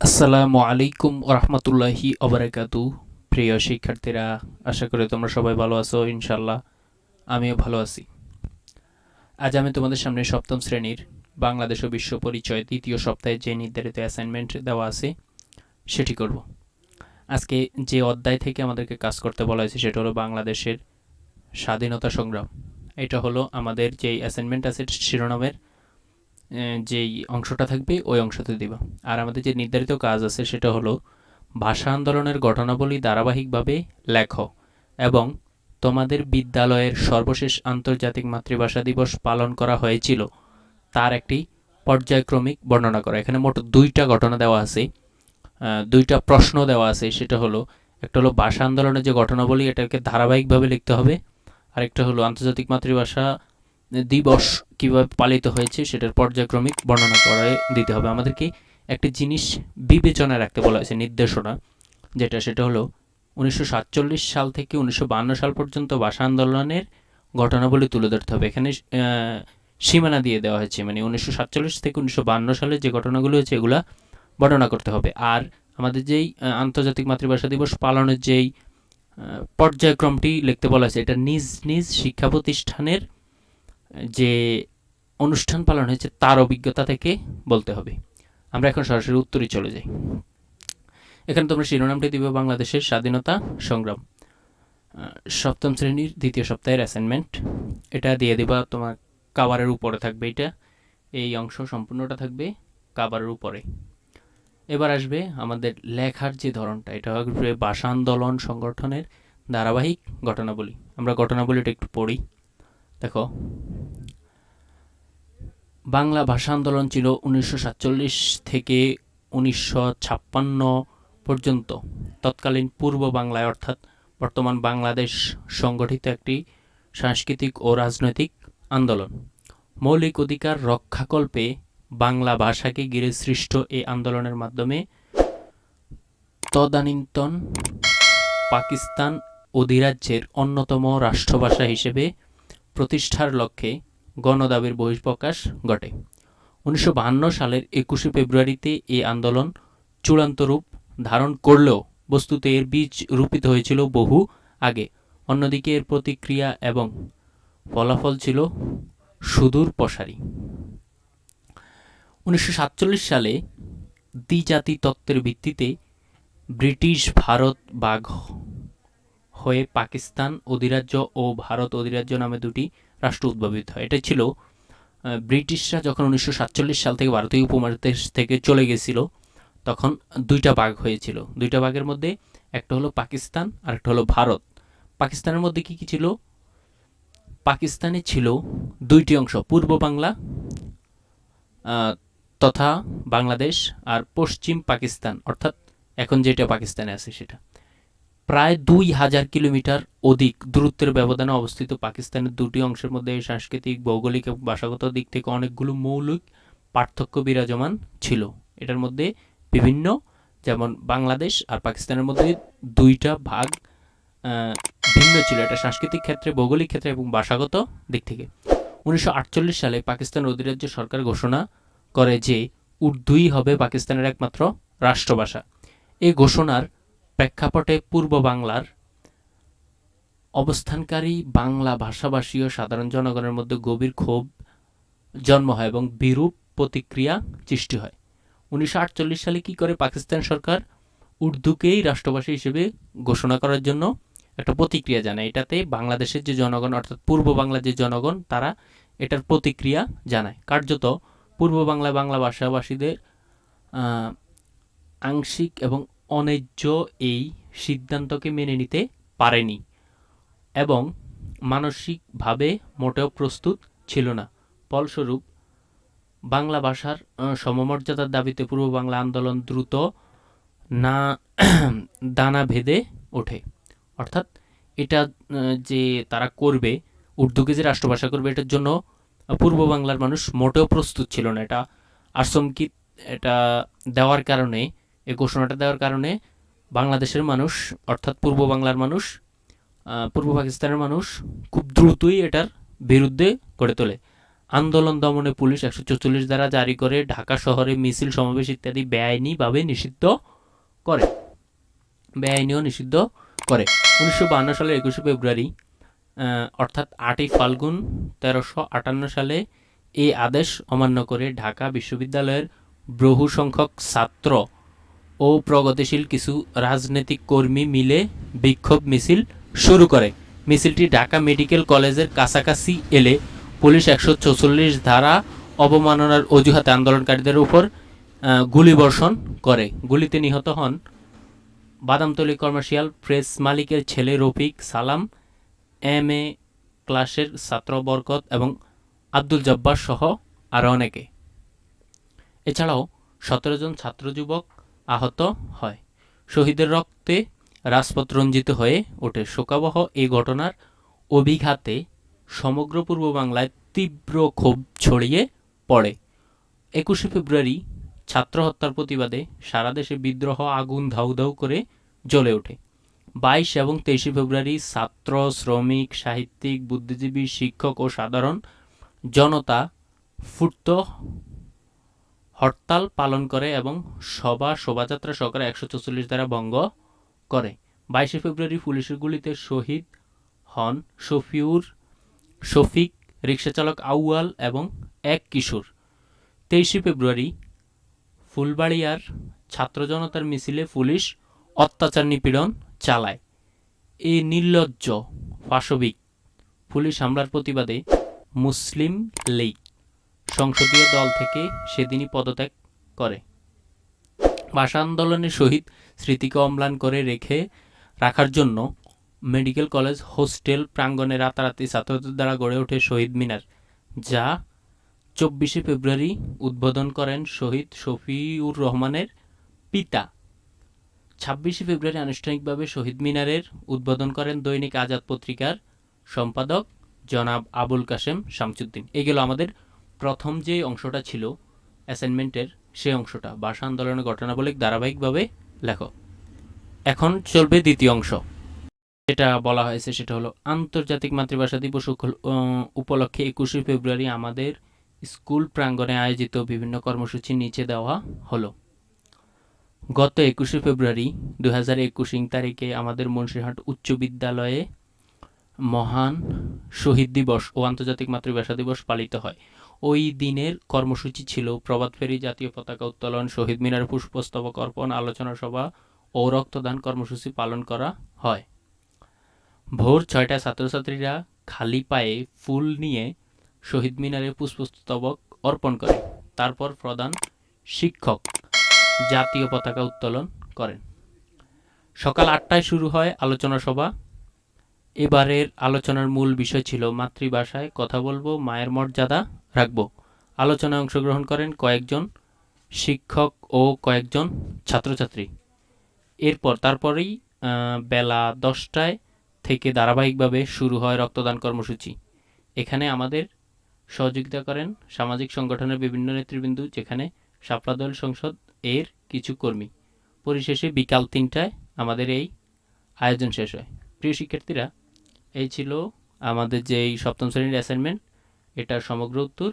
আসসালামু আলাইকুম রহমতুল্লাহি অবরাকাতু প্রিয় শিক্ষার্থীরা, আশা করি তোমরা সবাই ভালো আছো ইনশাল্লাহ আমিও ভালো আছি। আজ আমি তোমাদের সামনে সপ্তম শ্রেণির বাংলাদেশ ও বিশ্ব পরিচয় দ্বিতীয় সপ্তাহে যে নির্ধারিত অ্যাসাইনমেন্ট দেওয়া আছে, সেটি করব। আজকে যে অধ্যায় থেকে আমাদেরকে কাজ করতে বলা হয়েছে, সেটা হলো বাংলাদেশের স্বাধীনতা সংগ্রাম। এটা হলো আমাদের যেই অ্যাসাইনমেন্ট আছে শিরোনামের যেই অংশটা থাকবে, ওই অংশতে দিবা। আর আমাদের যে নির্ধারিত কাজ আছে, সেটা হলো ভাষা আন্দোলনের ঘটনাবলী ধারাবাহিকভাবে লেখো এবং তোমাদের বিদ্যালয়ের সর্বশেষ আন্তর্জাতিক মাতৃভাষা দিবস পালন করা হয়েছিল, তার একটি পর্যায়ক্রমিক বর্ণনা করা। এখানে মোট দুইটা ঘটনা দেওয়া আছে দুইটা প্রশ্ন দেওয়া আছে, সেটা হলো, একটা হলো ভাষা আন্দোলনের যে ঘটনাবলী এটাকে ধারাবাহিকভাবে লিখতে হবে, আরেকটা হলো আন্তর্জাতিক মাতৃভাষা দিবস কীভাবে পালিত হয়েছে সেটার পর্যায়ক্রমিক বর্ণনা করে দিতে হবে। আমাদেরকে একটি জিনিস বিবেচনায় রাখতে বলা হয়েছে, নির্দেশনা, যেটা সেটা হলো উনিশশো সাতচল্লিশ সাল থেকে উনিশশো সাল পর্যন্ত ভাষা আন্দোলনের ঘটনাবলী তুলে ধরতে হবে। এখানে সীমানা দিয়ে দেওয়া হয়েছে মানে উনিশশো সাতচল্লিশ থেকে উনিশশো সালে যে ঘটনাগুলো হয়েছে এগুলা বর্ণনা করতে হবে। আর আমাদের যেই আন্তর্জাতিক মাতৃভাষা দিবস পালনের যেই পর্যায়ক্রমটি লিখতে বলা হয়েছে, এটা নিজ নিজ শিক্ষা প্রতিষ্ঠানের যে অনুষ্ঠান পালন হয়েছে তার অভিজ্ঞতা থেকে বলতে হবে। আমরা এখন সরাসরি উত্তরে চলে যাই। এখানে তোমরা শিরোনামটি দিবে বাংলাদেশের স্বাধীনতা সংগ্রাম। সপ্তম শ্রেণির দ্বিতীয় সপ্তাহের অ্যাসাইনমেন্ট এটা দিয়ে দিবা তোমার কাবারের উপরে থাকবে এটা। এই অংশ সম্পূর্ণটা থাকবে কাবারের উপরে। এবার আসবে আমাদের লেখার যে ধরনটা। এটা হবে ভাষা আন্দোলন সংগঠনের ধারাবাহিক ঘটনাবলী। আমরা ঘটনাবলীটা একটু পড়ি। দেখো বাংলা ভাষা আন্দোলন ছিল উনিশশো সাতচল্লিশ থেকে উনিশশো ছাপ্পান্ন পর্যন্ত। তৎকালীন পূর্ব বাংলায়, অর্থাৎ বর্তমান বাংলাদেশ সংগঠিত একটি সাংস্কৃতিক ও রাজনৈতিক আন্দোলন। মৌলিক অধিকার রক্ষাকল্পে বাংলা ভাষাকে ঘিরে সৃষ্ট এই আন্দোলনের মাধ্যমে তদানীন্তন পাকিস্তান অধিরাজ্যের অন্যতম রাষ্ট্রভাষা হিসেবে প্রতিষ্ঠার লক্ষ্যে গণদাবির বহিঃপ্রকাশ ঘটে। উনিশশো সালের একুশে ফেব্রুয়ারিতে এই আন্দোলন চূড়ান্ত রূপ ধারণ করলেও বস্তুত এর বীজ রূপিত হয়েছিল বহু আগে। অন্যদিকে এর প্রতিক্রিয়া এবং ফলাফল ছিল সুদূর প্রসারী। উনিশশো সাতচল্লিশ সালে দ্বিজাতি তত্ত্বের ভিত্তিতে ব্রিটিশ ভারত বাঘ হয়ে পাকিস্তান অধিরাজ্য ও ভারত অধিরাজ্য নামে দুটি রাষ্ট্র উদ্ভাবিত হয়। এটা ছিল ব্রিটিশরা যখন উনিশশো সাতচল্লিশ সাল থেকে ভারতীয় উপমহাদেশ থেকে চলে গেছিল, তখন দুইটা ভাগ হয়েছিল। দুইটা ভাগের মধ্যে একটা হলো পাকিস্তান আর একটা হলো ভারত। পাকিস্তানের মধ্যে কি কি ছিল? পাকিস্তানে ছিল দুইটি অংশ, পূর্ব বাংলা তথা বাংলাদেশ আর পশ্চিম পাকিস্তান। অর্থাৎ এখন যেটা পাকিস্তানে আছে সেটা। প্রায় দুই হাজার কিলোমিটার অধিক দূরত্বের ব্যবধানে অবস্থিত। পাকিস্তানের দুটি অংশের মধ্যে সাংস্কৃতিক, ভৌগোলিক এবং ভাষাগত দিক থেকে অনেকগুলো মৌলিক পার্থক্য বিরাজমান ছিল। এটার মধ্যে বিভিন্ন, যেমন বাংলাদেশ আর পাকিস্তানের মধ্যে দুইটা ভাগ ভিন্ন ছিল। এটা সাংস্কৃতিক ক্ষেত্রে, ভৌগোলিক ক্ষেত্রে এবং ভাষাগত দিক থেকে। উনিশশো আটচল্লিশ সালে পাকিস্তান অধিরাজ্য সরকার ঘোষণা করে যে উর্দুই হবে পাকিস্তানের একমাত্র রাষ্ট্রভাষা। এই ঘোষণার প্রেক্ষাপটে পূর্ব বাংলার অবস্থানকারী বাংলা ভাষাভাষী ও সাধারণ জনগণের মধ্যে গভীর ক্ষোভ জন্ম হয় এবং বিরূপ প্রতিক্রিয়া সৃষ্টি হয়। উনিশশো আটচল্লিশ সালে কি করে পাকিস্তান সরকার উর্দুকেই রাষ্ট্রভাষা হিসেবে ঘোষণা করার জন্য একটা প্রতিক্রিয়া জানায়, এটাতে বাংলাদেশের যে জনগণ, অর্থাৎ পূর্ব বাংলার যে জনগণ, তারা এটার প্রতিক্রিয়া জানায়। কার্যত পূর্ব বাংলা বাংলা ভাষাভাষীদের আংশিক এবং অন্যায্য এই সিদ্ধান্তকে মেনে নিতে পারেনি এবং মানসিকভাবে মোটেও প্রস্তুত ছিল না। ফলস্বরূপ, বাংলা ভাষার সমমর্যাদার দাবিতে পূর্ব বাংলা আন্দোলন দ্রুত না, দানা ভেদে ওঠে। অর্থাৎ এটা যে তারা করবে, উর্দুকে যে রাষ্ট্রভাষা করবে, এটার জন্য পূর্ব বাংলার মানুষ মোটেও প্রস্তুত ছিল না। এটা আসমকিত এটা দেওয়ার কারণে এই ঘোষণাটা দেওয়ার কারণে বাংলাদেশের মানুষ, অর্থাৎ পূর্ব বাংলার মানুষ পূর্ব পাকিস্তানের মানুষ খুব দ্রুতই এটার বিরুদ্ধে গড়ে তোলে। আন্দোলন দমনে পুলিশ একশো চৌচল্লিশ দ্বারা জারি করে ঢাকা শহরে মিছিল, সমাবেশ ইত্যাদি বেআইনিভাবে নিষিদ্ধ করে। বেআইনিও নিষিদ্ধ করে। উনিশশো বাহান্ন সালের একুশে ফেব্রুয়ারি অর্থাৎ আটই ফাল্গুন তেরোশো আটান্ন সালে এই আদেশ অমান্য করে ঢাকা বিশ্ববিদ্যালয়ের বহু সংখ্যক ছাত্র ও প্রগতিশীল কিছু রাজনৈতিক কর্মী মিলে বিক্ষোভ মিছিল শুরু করে। মিছিলটি ঢাকা মেডিকেল কলেজের কাছাকাছি এলে পুলিশ একশো ধারা অবমাননার অজুহাতে আন্দোলনকারীদের উপর গুলিবর্ষণ করে। গুলিতে নিহত হন বাদামতলী কমার্শিয়াল প্রেস মালিকের ছেলে রফিক সালাম, এম এ ক্লাসের ছাত্র বরকত এবং আব্দুল জব্বার সহ আরও অনেকে। এছাড়াও সতেরো জন ছাত্র যুবক আহত হয়। শহীদের রক্তে রাজপথ রঞ্জিত হয়ে ওঠে শোকাবহ এই ঘটনার অভিঘাতে সমগ্র পূর্ব বাংলায় তীব্র ক্ষোভ ছড়িয়ে পড়ে। একুশে ফেব্রুয়ারি ছাত্র হত্যার প্রতিবাদে সারা দেশে বিদ্রোহ, আগুন ধাউ ধাউ করে জ্বলে ওঠে। বাইশ এবং তেইশে ফেব্রুয়ারি ছাত্র, শ্রমিক, সাহিত্যিক, বুদ্ধিজীবী, শিক্ষক ও সাধারণ জনতা ফুটত হরতাল পালন করে এবং সভা শোভাযাত্রা সহকারে একশো চৌচল্লিশ দ্বারা ভঙ্গ করে। বাইশে ফেব্রুয়ারি পুলিশের গুলিতে শহীদ হন শফিউর, শফিক রিক্সাচালক আউয়াল এবং এক কিশোর। তেইশে ফেব্রুয়ারি ফুলবাড়িয়ার ছাত্র জনতার মিছিলে পুলিশ অত্যাচার নিপীড়ন চালায়। এই নির্লজ্জ, পাশবিক পুলিশ হামলার প্রতিবাদে মুসলিম লীগ সংসদীয় দল থেকে সেদিনই পদত্যাগ করে। ভাষা আন্দোলনের শহীদ স্মৃতিকে অম্লান করে রেখে রাখার জন্য মেডিকেল কলেজ, হোস্টেল প্রাঙ্গণে রাতারাতি ছাত্রদের দ্বারা গড়ে ওঠে শহীদ মিনার, যা চব্বিশে ফেব্রুয়ারি উদ্বোধন করেন শহীদ শফিউর রহমানের পিতা। ছাব্বিশে ফেব্রুয়ারি আনুষ্ঠানিকভাবে শহীদ মিনারের উদ্বোধন করেন দৈনিক আজাদ পত্রিকার সম্পাদক জনাব আবুল কাশেম শামসুদ্দিন। এই গেল আমাদের প্রথম যে অংশটা ছিল অ্যাসাইনমেন্টের সেই অংশটা, ভাষা আন্দোলনের ঘটনাবলী ধারাবাহিকভাবে লেখো। এখন চলবে দ্বিতীয় অংশ। যেটা বলা হয়েছে সেটা হলো, আন্তর্জাতিক মাতৃভাষা দিবস উপলক্ষে একুশে ফেব্রুয়ারি আমাদের স্কুল প্রাঙ্গণে আয়োজিত বিভিন্ন কর্মসূচি নিচে দেওয়া হলো। গত একুশে ফেব্রুয়ারি দু হাজার একুশ তারিখে আমাদের মুন্সিরহাট উচ্চ বিদ্যালয়ে মহান শহীদ দিবস ও আন্তর্জাতিক মাতৃভাষা দিবস পালিত হয়। ওই দিনের কর্মসূচি ছিল। প্রভাত ফেরি জাতীয় পতাকা উত্তোলন, শহীদ মিনার পুষ্পস্তবক অর্পণ, আলোচনা সভা ও রক্তদান কর্মসূচি পালন করা হয়। ভোর ছয়টায় ছাত্রছাত্রীরা খালি পায়ে ফুল নিয়ে শহীদ মিনারে পুষ্পস্তবক অর্পণ করে। তারপর প্রধান শিক্ষক জাতীয় পতাকা উত্তোলন করেন। সকাল আটটায় শুরু হয় আলোচনা সভা। এবারের আলোচনার মূল বিষয় ছিল মাতৃভাষায় কথা বলব, মায়ের মর্যাদা রাখব। আলোচনায় অংশগ্রহণ করেন কয়েকজন শিক্ষক ও কয়েকজন ছাত্রছাত্রী। এরপর তারপরেই বেলা দশটায় থেকে ধারাবাহিকভাবে শুরু হয় রক্তদান কর্মসূচি। এখানে আমাদের সহযোগিতা করেন সামাজিক সংগঠনের বিভিন্ন নেতৃবৃন্দ, যেখানে শাপলা দল সংসদ এর কিছু কর্মী। পরিশেষে বিকাল তিনটায় আমাদের এই আয়োজন শেষ হয়। প্রিয় শিক্ষার্থীরা, এই ছিল আমাদের যে এই সপ্তম শ্রেণির অ্যাসাইনমেন্ট এটার সমগ্র উত্তর